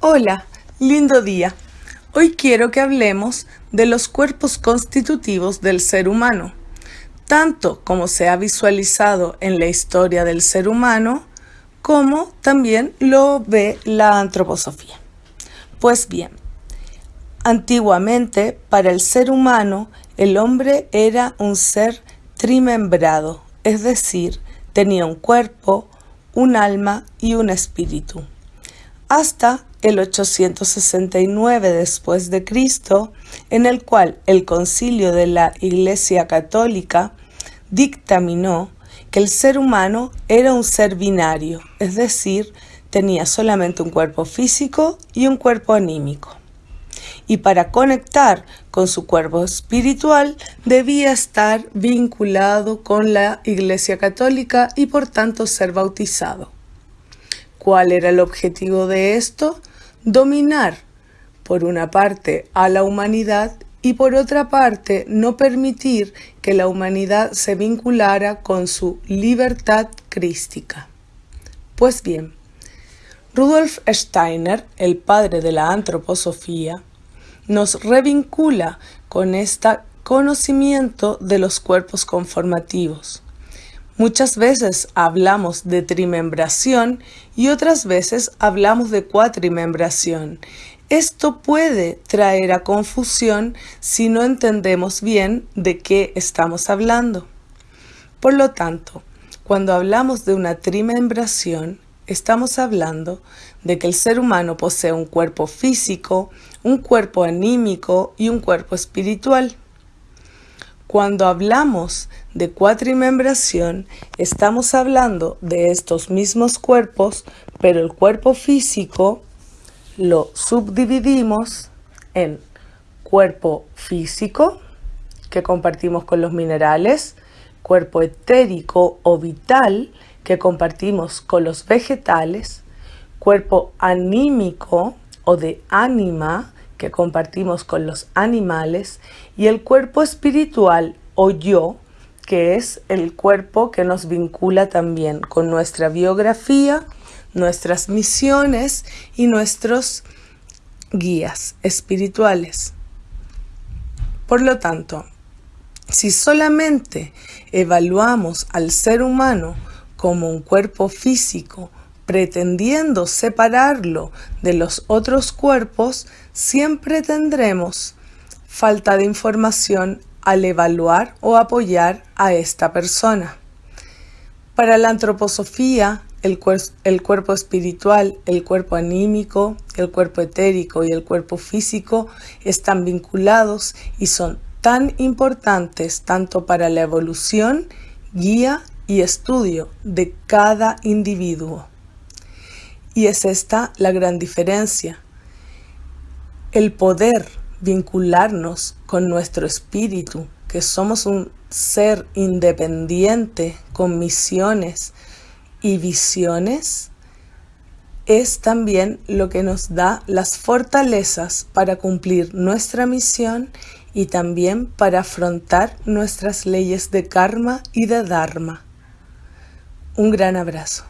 Hola, lindo día. Hoy quiero que hablemos de los cuerpos constitutivos del ser humano, tanto como se ha visualizado en la historia del ser humano, como también lo ve la antroposofía. Pues bien, antiguamente para el ser humano el hombre era un ser trimembrado, es decir, tenía un cuerpo, un alma y un espíritu. Hasta el 869 después de Cristo, en el cual el concilio de la Iglesia Católica dictaminó que el ser humano era un ser binario, es decir, tenía solamente un cuerpo físico y un cuerpo anímico. Y para conectar con su cuerpo espiritual debía estar vinculado con la Iglesia Católica y por tanto ser bautizado. ¿Cuál era el objetivo de esto? Dominar, por una parte, a la humanidad y por otra parte, no permitir que la humanidad se vinculara con su libertad crística. Pues bien, Rudolf Steiner, el padre de la antroposofía, nos revincula con este conocimiento de los cuerpos conformativos. Muchas veces hablamos de trimembración y otras veces hablamos de cuatrimembración. Esto puede traer a confusión si no entendemos bien de qué estamos hablando. Por lo tanto, cuando hablamos de una trimembración, estamos hablando de que el ser humano posee un cuerpo físico, un cuerpo anímico y un cuerpo espiritual. Cuando hablamos de cuatrimembración, estamos hablando de estos mismos cuerpos, pero el cuerpo físico lo subdividimos en cuerpo físico, que compartimos con los minerales, cuerpo etérico o vital, que compartimos con los vegetales, cuerpo anímico o de ánima, que compartimos con los animales y el cuerpo espiritual o yo, que es el cuerpo que nos vincula también con nuestra biografía, nuestras misiones y nuestros guías espirituales. Por lo tanto, si solamente evaluamos al ser humano como un cuerpo físico, pretendiendo separarlo de los otros cuerpos, siempre tendremos falta de información al evaluar o apoyar a esta persona. Para la antroposofía, el, el, cuerpo espiritual, el cuerpo anímico, el cuerpo etérico y el cuerpo físico están vinculados y son tan importantes tanto para la evolución, guía y estudio de cada individuo. Y es esta la gran diferencia. El poder vincularnos con nuestro espíritu, que somos un ser independiente con misiones y visiones, es también lo que nos da las fortalezas para cumplir nuestra misión y también para afrontar nuestras leyes de karma y de dharma. Un gran abrazo.